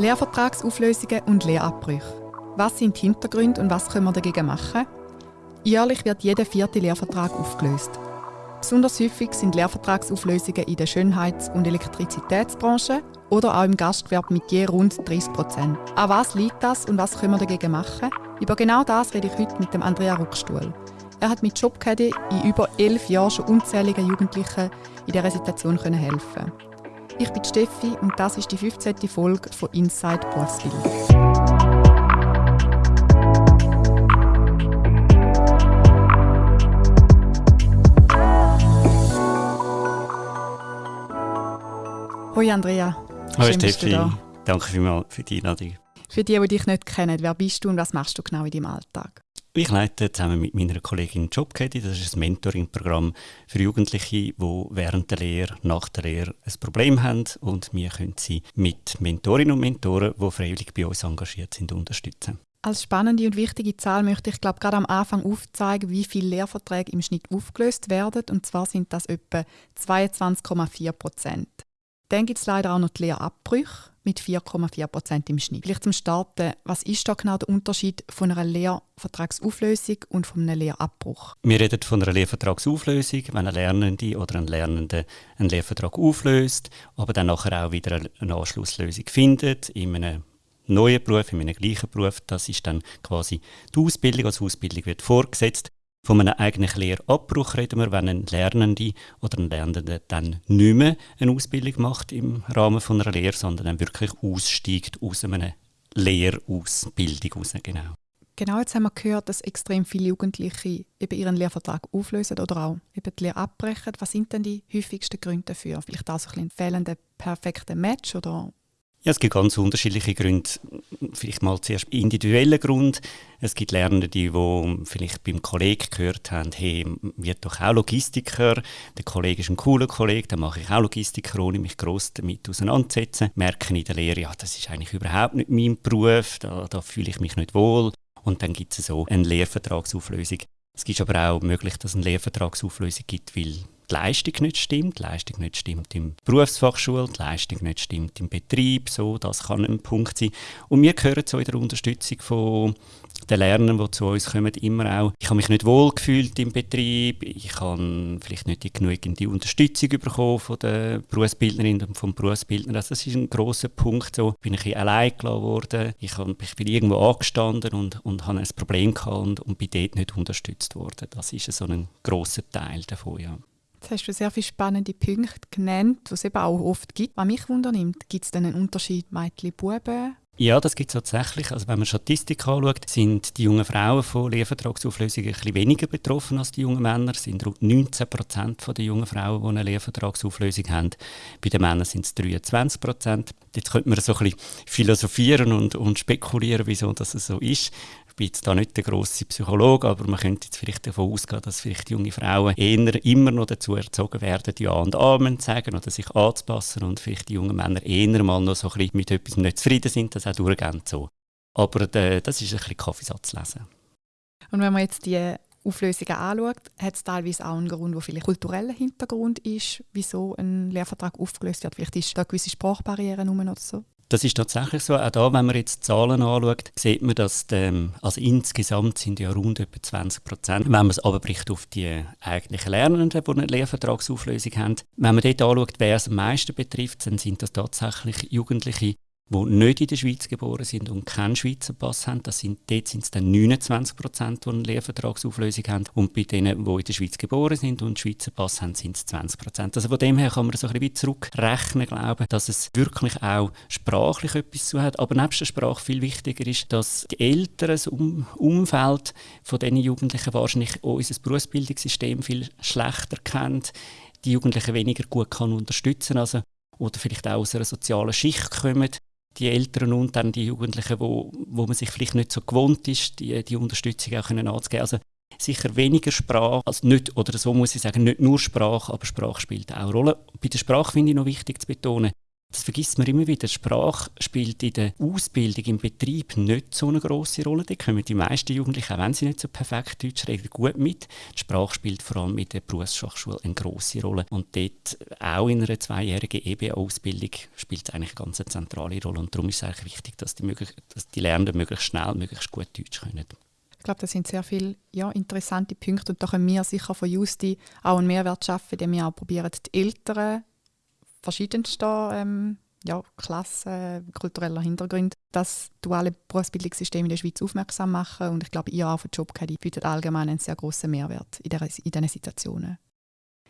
Lehrvertragsauflösungen und Lehrabbrüche. Was sind die Hintergründe und was können wir dagegen machen? Jährlich wird jeder vierte Lehrvertrag aufgelöst. Besonders häufig sind Lehrvertragsauflösungen in der Schönheits- und Elektrizitätsbranche oder auch im Gastgewerbe mit je rund 30 Prozent. An was liegt das und was können wir dagegen machen? Über genau das rede ich heute mit dem Andrea Ruckstuhl. Er hat mit Jobcaddy in über elf Jahren schon unzähligen Jugendlichen in dieser Situation helfen Ich bin Steffi und das ist die 15. Folge von Inside Berufsbildung. Hoi Andrea. Hoi Steffi. Danke vielmals für die Einladung. Für die, die dich nicht kennen, wer bist du und was machst du genau in deinem Alltag? Ich leite zusammen mit meiner Kollegin Jobcaddy, das ist ein Mentoring-Programm für Jugendliche, die während der Lehre, nach der Lehre ein Problem haben und wir können sie mit Mentorinnen und Mentoren, die freiwillig bei uns engagiert sind, unterstützen. Als spannende und wichtige Zahl möchte ich glaube gerade am Anfang aufzeigen, wie viele Lehrverträge im Schnitt aufgelöst werden. Und zwar sind das etwa 22,4 Prozent. Dann gibt es leider auch noch die Lehrabbrüche mit 4,4 Prozent im Schnitt. Vielleicht zum Starten, was ist da genau der Unterschied von einer Lehrvertragsauflösung und von einem Lehrabbruch? Wir reden von einer Lehrvertragsauflösung, wenn eine Lernende oder ein Lernende einen Lehrvertrag auflöst, aber dann nachher auch wieder eine Anschlusslösung findet in einem neuen Beruf, in einem gleichen Beruf. Das ist dann quasi die Ausbildung. Als Ausbildung wird vorgesetzt von einem eigentlichen Lehrabbruch reden wir, wenn ein Lernende oder ein Lernender dann nicht mehr eine Ausbildung macht im Rahmen einer Lehre, sondern dann wirklich aussteigt aus einer Lehrausbildung raus. Genau. Genau, jetzt haben wir gehört, dass extrem viele Jugendliche eben ihren Lehrvertrag auflösen oder auch eben die Lehre abbrechen. Was sind denn die häufigsten Gründe dafür? Vielleicht auch so ein fehlender perfekter Match oder ja, es gibt ganz unterschiedliche Gründe. Vielleicht mal zuerst individuelle Grund. Es gibt Lernende, die, vielleicht beim Kollegen gehört haben, hey, wird doch auch Logistiker. Der Kollege ist ein cooler Kollege, dann mache ich auch Logistiker, ohne mich gross damit auseinanderzusetzen. Merken in der Lehre, ja, das ist eigentlich überhaupt nicht mein Beruf, da, da fühle ich mich nicht wohl. Und dann gibt es so eine Lehrvertragsauflösung. Es gibt aber auch möglich, dass es eine Lehrvertragsauflösung gibt, weil die Leistung nicht stimmt, die Leistung nicht stimmt im Berufsfachschule, die Leistung nicht stimmt im Betrieb, so, das kann ein Punkt sein. Und wir gehören zu in der Unterstützung von den Lernern, die zu uns kommen, immer auch, ich habe mich nicht wohl gefühlt im Betrieb, ich habe vielleicht nicht die genügende Unterstützung bekommen von der Berufsbildnerin und vom Berufsbildner. Also das ist ein großer Punkt. So bin ich allein gelassen worden, ich bin irgendwo angestanden und, und habe ein Problem gehabt und, und bin dort nicht unterstützt worden. Das ist so ein grosser Teil davon, ja. Jetzt hast du sehr viele spannende Punkte genannt, die es eben auch oft gibt. Was mich wundernimmt, gibt es denn einen Unterschied Mädchen-Buben? Ja, das gibt es tatsächlich. Also wenn man Statistik anschaut, sind die jungen Frauen von Lehrvertragsauflösungen ein weniger betroffen als die jungen Männer. Es sind rund 19 Prozent der jungen Frauen, die eine Lehrvertragsauflösung haben. Bei den Männern sind es 23 Prozent. Jetzt könnte man so ein bisschen philosophieren und, und spekulieren, wieso das so ist bin jetzt da nicht der grosse Psychologe, aber man könnte jetzt vielleicht davon ausgehen, dass vielleicht junge Frauen eher immer noch dazu erzogen werden, Ja und Amen zu sagen oder sich anzupassen und vielleicht die jungen Männer eher mal noch so ein bisschen mit etwas nicht zufrieden sind, das auch durchgehend so. Aber äh, das ist ein bisschen Kaffeesatz lesen. Und wenn man jetzt die Auflösungen anschaut, hat es teilweise auch einen Grund, der vielleicht kultureller Hintergrund ist, wieso ein Lehrvertrag aufgelöst wird. Vielleicht ist da gewisse Sprachbarrieren oder so. Das ist tatsächlich so. Auch da, wenn man jetzt Zahlen anschaut, sieht man, dass die, ähm, also insgesamt sind ja rund etwa 20 Prozent. Wenn man es aber bricht auf die eigentlichen Lernenden, die eine Lehrvertragsauflösung haben, wenn man dort anschaut, wer es am meisten betrifft, dann sind das tatsächlich Jugendliche, die nicht in der Schweiz geboren sind und keinen Schweizer Pass haben. Das sind, dort sind es dann 29 Prozent, die eine Lehrvertragsauflösung haben. Und bei denen, die in der Schweiz geboren sind und einen Schweizer Pass haben, sind es 20 Prozent. Also von dem her kann man so ein bisschen zurückrechnen, glauben, dass es wirklich auch sprachlich etwas zu hat. Aber nebst der Sprache viel wichtiger ist, dass die Eltern, das um Umfeld von diesen Jugendlichen wahrscheinlich auch unser Berufsbildungssystem viel schlechter kennt, die Jugendlichen weniger gut kann unterstützen also oder vielleicht auch aus einer sozialen Schicht kommen, die Eltern und dann die Jugendlichen, wo, wo man sich vielleicht nicht so gewohnt ist, die, die Unterstützung auch können anzugeben. Also sicher weniger Sprache, also nicht, oder so muss ich sagen, nicht nur Sprache, aber Sprache spielt auch eine Rolle. Bei der Sprache finde ich noch wichtig zu betonen, Das vergisst man immer wieder. Sprache spielt in der Ausbildung, im Betrieb nicht so eine große Rolle. Da kommen die meisten Jugendlichen, auch wenn sie nicht so perfekt Deutsch reden, gut mit. Die Sprache spielt vor allem in der Berufsfachschule eine große Rolle. Und dort, auch in einer zweijährigen EBA-Ausbildung, spielt es eigentlich eine ganz zentrale Rolle. Und darum ist es eigentlich wichtig, dass die, möglich, dass die Lernenden möglichst schnell, möglichst gut Deutsch können. Ich glaube, das sind sehr viele ja, interessante Punkte und da können wir sicher von Justi auch einen Mehrwert schaffen, indem wir auch probieren, die Eltern verschiedenster ähm, ja, Klassen, kultureller Hintergründe, das duale Berufsbildungssystem in der Schweiz aufmerksam machen und ich glaube, ihr auch für Jobcaddy bietet allgemein einen sehr großen Mehrwert in, der, in diesen Situationen.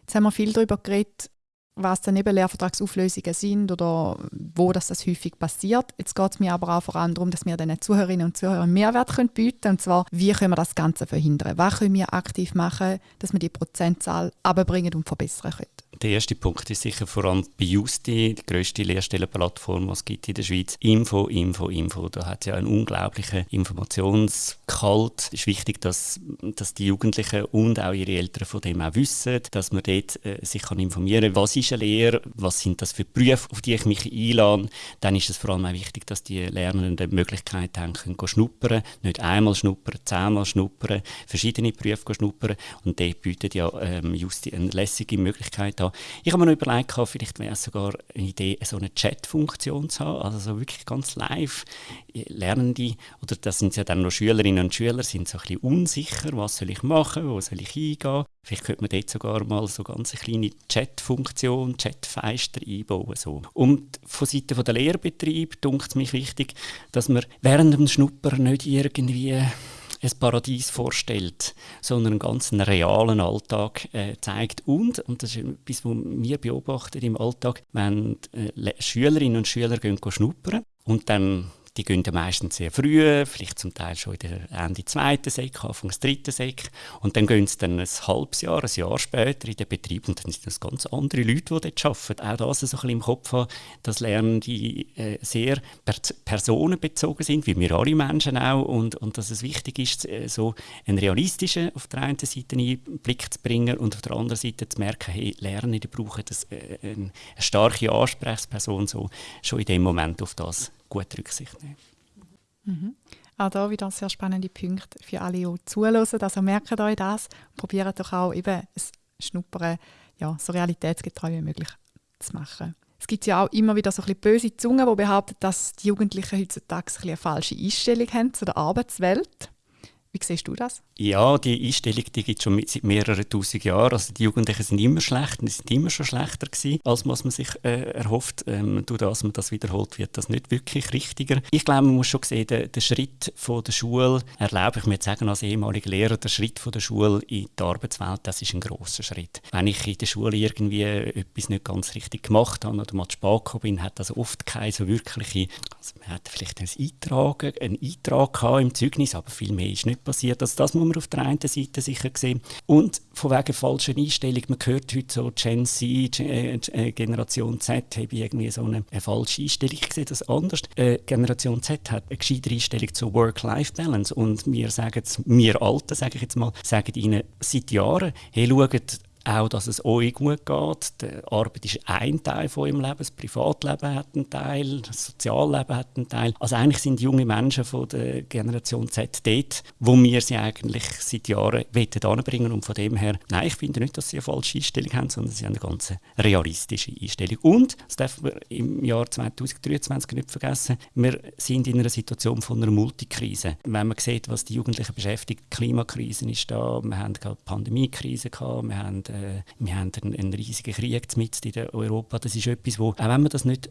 Jetzt haben wir viel darüber geredet, was dann eben Lehrvertragsauflösungen sind oder wo das, das häufig passiert. Jetzt geht es mir aber auch vor allem darum, dass wir den Zuhörerinnen und Zuhörern Mehrwert können bieten können. Und zwar, wie können wir das Ganze verhindern? Was können wir aktiv machen, dass wir die Prozentzahl abbringen und verbessern können? Der erste Punkt ist sicher vor allem bei Justi, die grösste Lehrstellenplattform, die es gibt in der Schweiz. Info, Info, Info. Da hat es ja einen unglaublichen Informationsgehalt. Es ist wichtig, dass, dass die Jugendlichen und auch ihre Eltern von dem auch wissen, dass man dort äh, sich kann informieren kann, was ist eine Lehre, was sind das für Berufe, auf die ich mich einlade. Dann ist es vor allem auch wichtig, dass die Lernenden die Möglichkeit haben, können schnuppern. Nicht einmal schnuppern, zehnmal schnuppern, verschiedene Berufe schnuppern. Und dort bietet ja ähm, Justi eine lässige Möglichkeit an, ich habe mir noch überlegt, vielleicht wäre es sogar eine Idee, so eine Chat-Funktion zu haben, also so wirklich ganz live Lernende, oder das sind ja dann noch Schülerinnen und Schüler, sind so ein bisschen unsicher, was soll ich machen, wo soll ich hingehen. Vielleicht könnte man dort sogar mal so ganz eine kleine Chat-Funktion, Chat-Feister einbauen. So. Und von Seiten der Lehrbetrieb dunkt es mich wichtig, dass man während dem Schnupper nicht irgendwie ein Paradies vorstellt, sondern einen ganz realen Alltag äh, zeigt. Und, und das ist etwas, was wir beobachten im Alltag, wenn äh, Schülerinnen und Schüler gehen schnuppern und dann die gehen ja meistens sehr früh, vielleicht zum Teil schon in der Ende zweiten Sek, Anfang des dritten Sek. Und dann gehen sie dann ein halbes Jahr, ein Jahr später in den Betrieb und dann sind das ganz andere Leute, die dort arbeiten. Auch das so ein bisschen im Kopf haben, dass Lernende äh, sehr per personenbezogen sind, wie wir alle Menschen auch. Und, und dass es wichtig ist, äh, so einen realistischen auf der einen Seite Einblick zu bringen und auf der anderen Seite zu merken, hey, Lernende brauchen äh, eine starke Ansprechperson so, schon in dem Moment auf das gut Rücksicht nehmen. Mhm. Auch da wieder sehr spannende Punkte für alle, die zuhören. Also merkt euch das und probiert doch auch eben ein Schnuppern ja, so realitätsgetreu wie möglich zu machen. Es gibt ja auch immer wieder so ein böse Zungen, die behaupten, dass die Jugendlichen heutzutage ein eine falsche Einstellung haben zu der Arbeitswelt. Wie siehst du das? Ja, die Einstellung die gibt es schon seit mehreren tausend Jahren. Also die Jugendlichen sind immer schlecht und sind immer schon schlechter gewesen, als man sich äh, erhofft. Ähm, durch das man das wiederholt, wird das nicht wirklich richtiger. Ich glaube, man muss schon sehen, der, der Schritt von der Schule, erlaube ich mir zu sagen als ehemaliger Lehrer, der Schritt von der Schule in die Arbeitswelt, das ist ein großer Schritt. Wenn ich in der Schule irgendwie etwas nicht ganz richtig gemacht habe oder mal zu spät gekommen bin, hat das oft keine so wirkliche, also man hat vielleicht einen Eintrag, einen Eintrag im Zeugnis, aber viel mehr ist nicht passiert. Also das muss man auf der einen Seite sicher sehen. Und von wegen falscher Einstellung, man hört heute so Gen Z, äh, äh, Generation Z, habe irgendwie so eine, eine, falsche Einstellung. Ich sehe das anders. Äh, Generation Z hat eine gescheite Einstellung zur Work-Life-Balance und wir sagen wir Alten, sage ich jetzt mal, sagen ihnen seit Jahren, hey, schaut, auch, dass es euch gut geht. Die Arbeit ist ein Teil von eurem Leben, das Privatleben hat einen Teil, das Sozialleben hat einen Teil. Also eigentlich sind junge Menschen von der Generation Z dort, wo wir sie eigentlich seit Jahren anbringen und von dem her, nein, ich finde nicht, dass sie eine falsche Einstellung haben, sondern sie haben eine ganz realistische Einstellung. Und, das dürfen wir im Jahr 2023 nicht vergessen, wir sind in einer Situation von einer Multikrise. Wenn man sieht, was die Jugendlichen beschäftigt, Klimakrise ist da, wir haben gerade Pandemiekrise gehabt, wir haben äh, wir haben einen, einen riesigen Krieg mit in Europa. Das ist etwas, wo, auch wenn man das nicht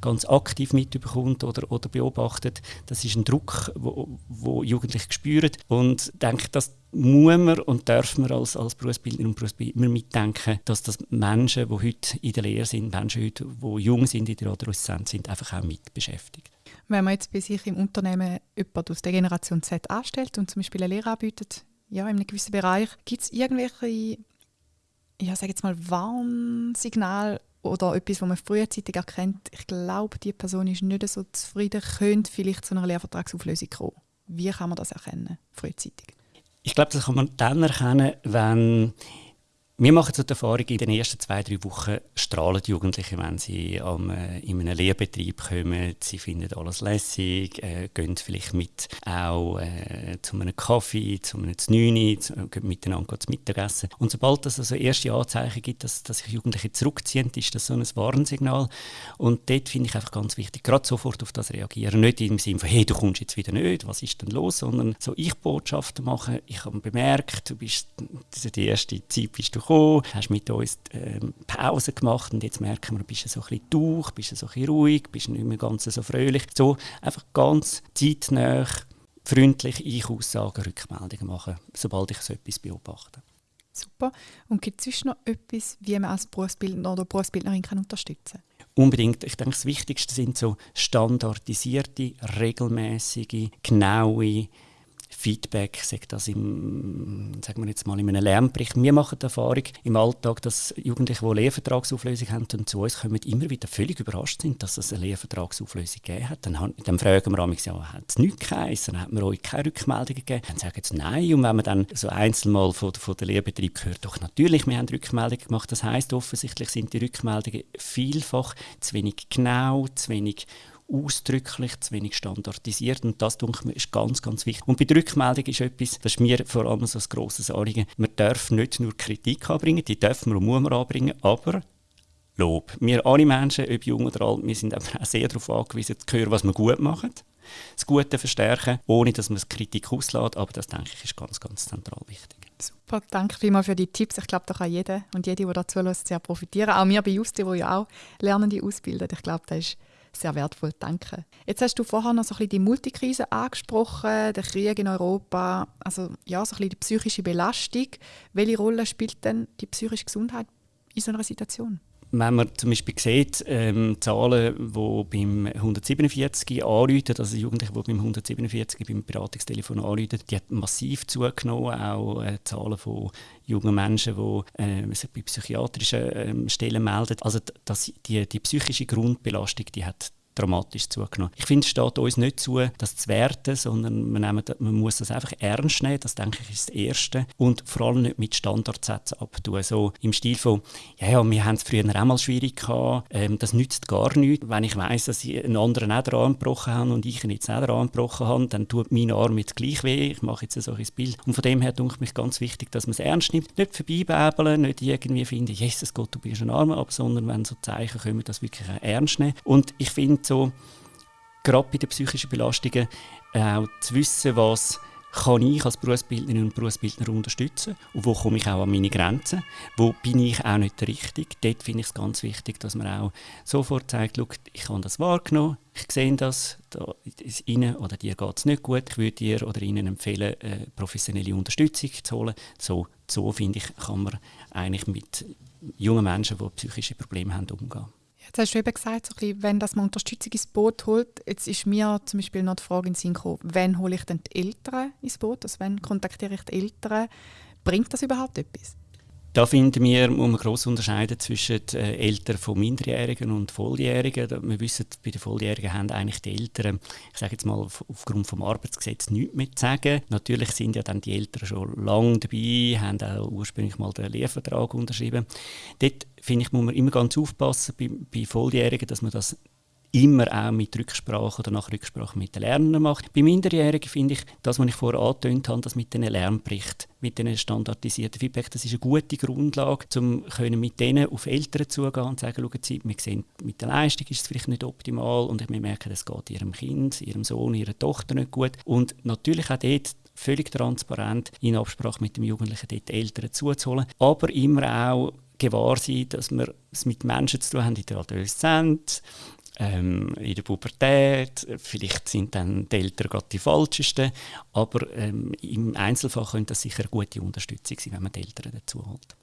ganz aktiv mitbekommt oder, oder beobachtet, das ist ein Druck, wo, wo Jugendliche spüren und denke, das muss man und dürfen wir als, als Berufsbildner und Berufsbildner mitdenken, dass das Menschen, die heute in der Lehre sind, Menschen, heute, die jung sind in der Adoleszenz sind, einfach auch mit beschäftigt. Wenn man jetzt bei sich im Unternehmen jemanden aus der Generation Z anstellt und zum Beispiel eine Lehre anbietet, ja, in einem gewissen Bereich, gibt es irgendwelche ja, sage jetzt mal, Warnsignal oder etwas, was man frühzeitig erkennt, ich glaube, die Person ist nicht so zufrieden, könnte vielleicht zu einer Lehrvertragsauflösung kommen. Wie kann man das erkennen, frühzeitig? Ich glaube, das kann man dann erkennen, wenn Wir machen so die Erfahrung, in den ersten zwei, drei Wochen strahlen die Jugendlichen, wenn sie am, äh, in einem Lehrbetrieb kommen. Sie finden alles lässig, äh, gehen vielleicht mit auch äh, zu einem Kaffee, zu einem Znüni, gehen miteinander zu Mittagessen. Und sobald es also erste Anzeichen gibt, dass, dass sich Jugendliche zurückziehen, ist das so ein Warnsignal. Und dort finde ich einfach ganz wichtig, gerade sofort auf das reagieren. Nicht im Sinne von, hey, du kommst jetzt wieder nicht, was ist denn los, sondern so Ich-Botschaften machen. Ich habe bemerkt, du bist, die erste Zeit bist du gekommen, hast mit uns ähm, Pause gemacht und jetzt merken wir, bist du so ein bisschen durch, bist du so ein bisschen ruhig, bist du nicht mehr ganz so fröhlich. So einfach ganz zeitnah, freundlich Ich-Aussagen, Rückmeldungen machen, sobald ich so etwas beobachte. Super. Und gibt es sonst noch etwas, wie man als Berufsbildner oder Berufsbildnerin kann unterstützen kann? Unbedingt. Ich denke, das Wichtigste sind so standardisierte, regelmäßige, genaue Feedback, sagt das im, sagen wir jetzt mal in einem Lernbericht. Wir machen die Erfahrung im Alltag, dass Jugendliche, die Lehrvertragsauflösung haben und zu uns kommen, immer wieder völlig überrascht sind, dass es eine Lehrvertragsauflösung gegeben hat. Dann, dann fragen wir amigs, ja, hat es nichts geheißen? Hat man euch keine Rückmeldungen gegeben? Dann sagen sie nein. Und wenn man dann so einzeln mal von, von der Lehrbetrieb hört, doch natürlich, wir haben Rückmeldungen gemacht. Das heißt offensichtlich sind die Rückmeldungen vielfach zu wenig genau, zu wenig ausdrücklich, zu wenig standardisiert und das ich, ist ganz, ganz wichtig. Und bei der Rückmeldung ist etwas, das ist mir vor allem so ein grosses Anliegen, man darf nicht nur Kritik anbringen, die dürfen wir und muss man anbringen, aber Lob. Wir alle Menschen, ob jung oder alt, wir sind auch sehr darauf angewiesen, zu hören, was wir gut machen, das Gute verstärken, ohne dass man Kritik auslässt, aber das, denke ich, ist ganz, ganz zentral wichtig. Super, danke vielmals für die Tipps. Ich glaube, da kann jeder und jede, die dazu lässt, sehr profitieren. Auch wir bei Justi, die ja auch Lernende ausbilden. Ich glaube, das ist sehr wertvoll. Danke. Jetzt hast du vorher noch so ein bisschen die Multikrise angesprochen, den Krieg in Europa, also ja, so ein bisschen die psychische Belastung. Welche Rolle spielt denn die psychische Gesundheit in so einer Situation? Wenn man zum Beispiel sieht, ähm, Zahlen, die beim 147 anrufen, also Jugendliche, die beim 147 beim Beratungstelefon anrufen, die hat massiv zugenommen, auch äh, Zahlen von jungen Menschen, die äh, sich bei psychiatrischen äh, Stellen melden. Also das, die, die psychische Grundbelastung, die hat dramatisch zugenommen. Ich finde, es steht uns nicht zu, das zu werten, sondern man, nehmen, man muss das einfach ernst nehmen. Das denke ich ist das Erste. Und vor allem nicht mit Standardsätzen abtun. So im Stil von, ja, ja wir haben es früher auch mal schwierig gehabt, ähm, das nützt gar nichts. Wenn ich weiss, dass ich einen anderen auch daran gebrochen habe und ich ihn jetzt auch daran gebrochen habe, dann tut mein Arm jetzt gleich weh. Ich mache jetzt ein solches Bild. Und von dem her denke ich mich ganz wichtig, dass man es ernst nimmt. Nicht vorbeibäbeln, nicht irgendwie finden, Jesus Gott, du bist ein Arm ab, sondern wenn so Zeichen kommen, das wirklich ernst nehmen. Und ich finde, so, gerade bei den psychischen Belastungen, auch zu wissen, was kann ich als Berufsbildnerin und Berufsbildner unterstützen und wo komme ich auch an meine Grenzen, wo bin ich auch nicht richtig. Dort finde ich es ganz wichtig, dass man auch sofort sagt, ich habe das wahrgenommen, ich sehe das, da ist Ihnen oder dir geht es nicht gut, ich würde dir oder Ihnen empfehlen, äh, professionelle Unterstützung zu holen. So, so finde ich, kann man eigentlich mit jungen Menschen, die psychische Probleme haben, umgehen. Jetzt hast du eben gesagt, so bisschen, wenn das man Unterstützung ins Boot holt. Jetzt ist mir zum Beispiel noch die Frage in den Sinn gekommen, wann hole ich denn die Eltern ins Boot? Also wann kontaktiere ich die Eltern? Bringt das überhaupt etwas? Da finden wir, muss man gross unterscheiden zwischen äh, Eltern von Minderjährigen und Volljährigen. Wir wissen, bei den Volljährigen haben eigentlich die Eltern, ich sage jetzt mal aufgrund vom Arbeitsgesetz nichts mehr zu sagen. Natürlich sind ja dann die Eltern schon lange dabei, haben auch ursprünglich mal den Lehrvertrag unterschrieben. Dort finde ich, muss man immer ganz aufpassen bei, bei Volljährigen, dass man das immer auch mit Rücksprache oder nach Rücksprache mit den Lernenden macht. Bei Minderjährigen finde ich, das, was ich vorher angetönt habe, das mit den Lernberichten, mit den standardisierten Feedback, das ist eine gute Grundlage, um mit denen auf Eltern zugehen und sagen, schauen Sie, wir sehen, mit der Leistung ist es vielleicht nicht optimal und wir merken, es geht Ihrem Kind, Ihrem Sohn, Ihrer Tochter nicht gut. Und natürlich auch dort völlig transparent in Absprache mit dem Jugendlichen dort die Eltern zuzuholen, aber immer auch gewahr sein, dass wir es mit Menschen zu tun haben in der Adoleszenz, ähm, in der Pubertät. Vielleicht sind dann die Eltern gerade die falschesten, aber ähm, im Einzelfall könnte das sicher eine gute Unterstützung sein, wenn man die Eltern dazu holt.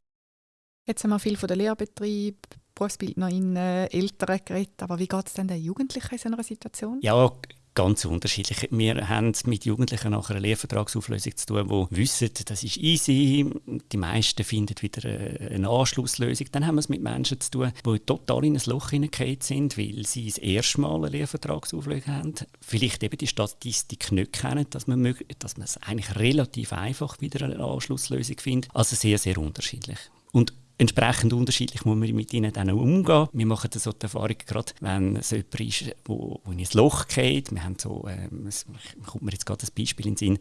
Jetzt haben wir viel von den Lehrbetrieb, Berufsbildnerinnen, Eltern geredet, aber wie geht es denn den Jugendlichen in so einer Situation? Ja, ganz unterschiedlich. Wir haben mit Jugendlichen nach einer Lehrvertragsauflösung zu tun, die wissen, das ist easy, die meisten finden wieder eine Anschlusslösung. Dann haben wir es mit Menschen zu tun, die total in ein Loch hineingefallen sind, weil sie das erste Mal eine Lehrvertragsauflösung haben. Vielleicht eben die Statistik nicht kennen, dass man, dass man es eigentlich relativ einfach wieder eine Anschlusslösung findet. Also sehr, sehr unterschiedlich. Und entsprechend unterschiedlich muss man mit ihnen dann umgehen. Wir machen so die Erfahrung, gerade wenn es jemand ist, wo, wo in ein Loch geht. Wir haben so, ähm, kommt mir jetzt gerade ein Beispiel in den Sinn,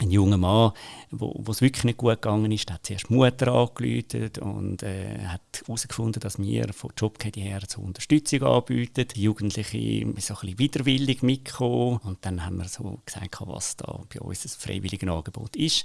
ein junger Mann, wo es wirklich nicht gut gegangen ist, hat zuerst Mutter angerufen und äh, hat herausgefunden, dass wir von JobCady her so Unterstützung anbieten. Die Jugendlichen so ein bisschen widerwillig mitgekommen und dann haben wir so gesagt, was da bei uns ein freiwilliges Angebot ist.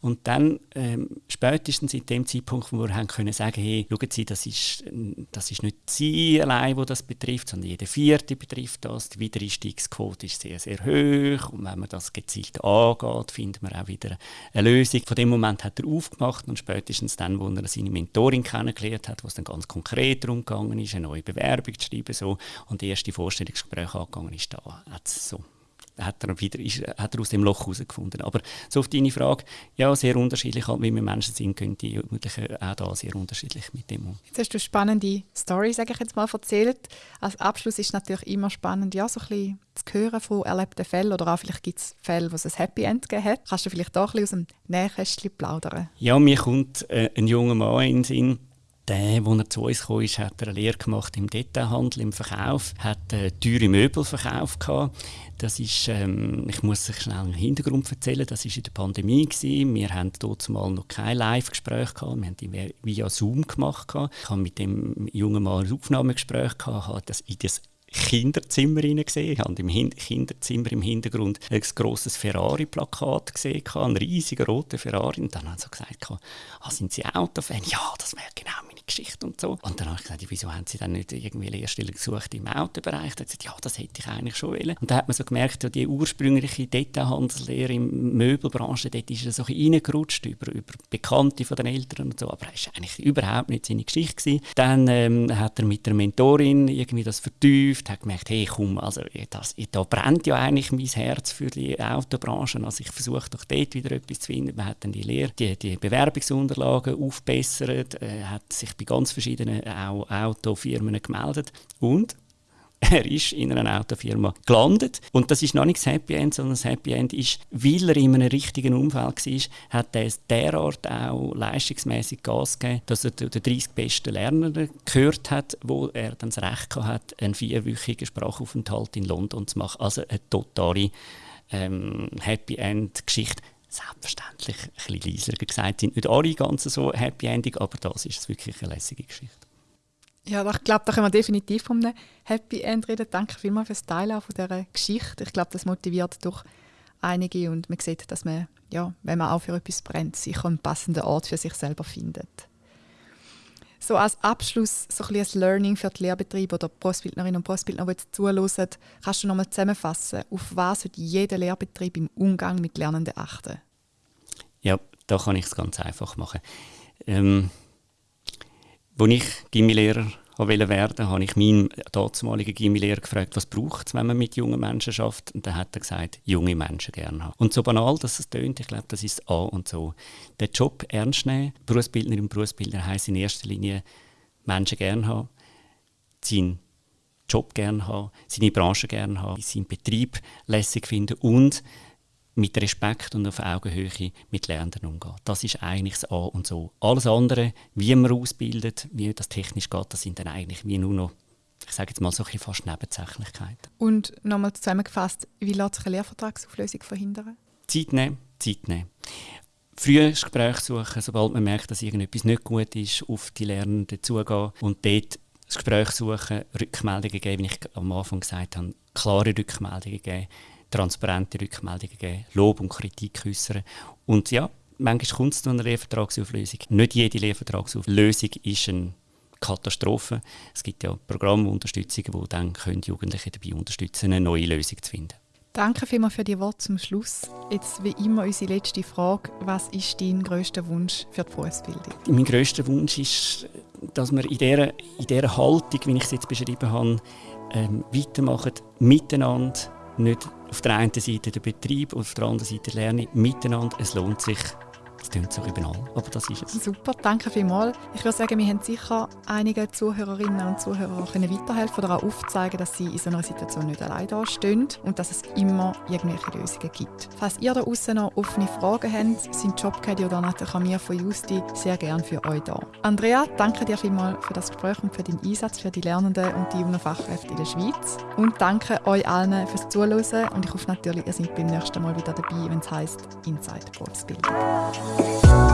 Und dann ähm, spätestens in dem Zeitpunkt, wo wir haben können sagen, hey, schauen Sie, das ist, das ist nicht Sie allein, wo das betrifft, sondern jede Vierte betrifft das. Die Wiedereinstiegsquote ist sehr, sehr hoch und wenn man das gezielt angeht, man auch wieder eine Lösung. Von dem Moment hat er aufgemacht und spätestens dann, wo er seine Mentorin kennengelernt hat, wo es dann ganz konkret darum gegangen ist, eine neue Bewerbung zu schreiben so, und die erste Vorstellungsgespräche angegangen ist, da hat es so hat er, wieder, ist, hat er aus dem Loch herausgefunden. Aber so auf deine Frage, ja, sehr unterschiedlich, halt, wie wir Menschen sind, können die Jugendlichen auch da sehr unterschiedlich mit dem um. Jetzt hast du spannende Story, sage ich jetzt mal, erzählt. Als Abschluss ist natürlich immer spannend, ja, so ein bisschen zu hören von erlebten Fällen oder auch vielleicht gibt es Fälle, wo es ein Happy End gegeben hat. Kannst du vielleicht auch ein bisschen aus dem Nähkästchen plaudern? Ja, mir kommt äh, ein junger Mann in den Sinn, der, als er zu uns kam, hat er eine Lehre gemacht im Detailhandel, im Verkauf, hat äh, teure Möbel verkauft. Das ist, ähm, ich muss euch schnell einen Hintergrund erzählen, das war in der Pandemie. Gewesen. Wir hatten dort mal noch kein Live-Gespräch, wir haben die via Zoom gemacht. Ich hatte mit dem jungen Mann ein Aufnahmegespräch, habe das in das Kinderzimmer gesehen. Ich habe im Hin Kinderzimmer im Hintergrund ein grosses Ferrari-Plakat gesehen, einen riesigen roten Ferrari. Und dann haben sie gesagt, ah, sind Sie Autofan? Ja, das wäre genau Geschichte und so. Und dann habe ich gesagt, wieso haben Sie dann nicht irgendwie Lehrstelle gesucht im Autobereich? Dann hat gesagt, ja, das hätte ich eigentlich schon wollen. Und da hat man so gemerkt, die ursprüngliche Detailhandelslehre der Möbelbranche, dort ist er so reingerutscht über, über Bekannte von den Eltern und so, aber das war eigentlich überhaupt nicht seine Geschichte. Gewesen. Dann ähm, hat er mit der Mentorin irgendwie das vertieft, hat gemerkt, hey komm, also das, da brennt ja eigentlich mein Herz für die Autobranche, also ich versuche doch dort wieder etwas zu finden. Man hat dann die Lehre, die, die Bewerbungsunterlagen aufbessert, äh, hat sich bei ganz verschiedenen Autofirmen gemeldet und er ist in einer Autofirma gelandet. Und das ist noch nicht das Happy End, sondern das Happy End ist, weil er in einem richtigen Umfeld war, hat er derart auch leistungsmäßig Gas gegeben, dass er den 30 besten Lernenden gehört hat, wo er dann das Recht hat, einen vierwöchigen Sprachaufenthalt in London zu machen. Also eine totale ähm, Happy End-Geschichte selbstverständlich ein bisschen leiser gesagt sind. Nicht alle ganz so happy ending, aber das ist wirklich eine lässige Geschichte. Ja, ich glaube, da können wir definitiv von einem Happy End reden. Danke vielmals fürs Teilen von dieser Geschichte. Ich glaube, das motiviert doch einige und man sieht, dass man, ja, wenn man auch für etwas brennt, sicher einen passenden Ort für sich selber findet. So als Abschluss so ein, ein Learning für die Lehrbetriebe oder Prostbildnerinnen und Prostbildner, die jetzt zuhören, kannst du noch mal zusammenfassen, auf was sollte jeder Lehrbetrieb im Umgang mit Lernenden achten? Ja, da kann ich es ganz einfach machen. Ähm, als ich Gimmi-Lehrer werden habe ich meinen damaligen Gimmi-Lehrer gefragt, was braucht es, wenn man mit jungen Menschen schafft. Und dann hat er gesagt, junge Menschen gerne haben. Und so banal, dass es tönt, ich glaube, das ist A und so. Den Job ernst nehmen, Berufsbildner und Berufsbildner heisst in erster Linie Menschen gerne haben, seinen Job gerne haben, seine Branche gerne haben, seinen Betrieb lässig finden und mit Respekt und auf Augenhöhe mit Lernenden umgehen. Das ist eigentlich das A und so. Alles andere, wie man ausbildet, wie das technisch geht, das sind dann eigentlich wie nur noch, ich sage jetzt mal so ein fast Nebensächlichkeiten. Und nochmal zusammengefasst, wie lässt sich eine Lehrvertragsauflösung verhindern? Zeit nehmen, Zeit nehmen. Früh ein Gespräch suchen, sobald man merkt, dass irgendetwas nicht gut ist, auf die Lernenden zugehen und dort das Gespräch suchen, Rückmeldungen geben, wie ich am Anfang gesagt habe, klare Rückmeldungen geben transparente Rückmeldungen geben, Lob und Kritik äußern. Und ja, manchmal kommt es zu einer Lehrvertragsauflösung. Nicht jede Lehrvertragsauflösung ist eine Katastrophe. Es gibt ja Programmunterstützungen, die dann können Jugendliche dabei unterstützen eine neue Lösung zu finden. Danke vielmals für die Worte zum Schluss. Jetzt wie immer unsere letzte Frage. Was ist dein grösster Wunsch für die Berufsbildung? Mein grösster Wunsch ist, dass wir in dieser, in dieser Haltung, wie ich es jetzt beschrieben habe, ähm, weitermachen, miteinander, nicht auf der einen Seite der Betrieb, auf der anderen Seite Lernen miteinander. Es lohnt sich, Das klingt so banal, aber das ist es. Super, danke vielmals. Ich würde sagen, wir haben sicher einige Zuhörerinnen und Zuhörer können weiterhelfen oder auch aufzeigen, dass sie in so einer Situation nicht allein dastehen und dass es immer irgendwelche Lösungen gibt. Falls ihr da draußen noch offene Fragen habt, sind Jobcaddy oder Nathalie mir von Justi sehr gerne für euch da. Andrea, danke dir vielmals für das Gespräch und für deinen Einsatz für die Lernenden und die jungen Fachkräfte in der Schweiz. Und danke euch allen fürs Zuhören und ich hoffe natürlich, ihr seid beim nächsten Mal wieder dabei, wenn es heisst Inside Berufsbildung. Oh,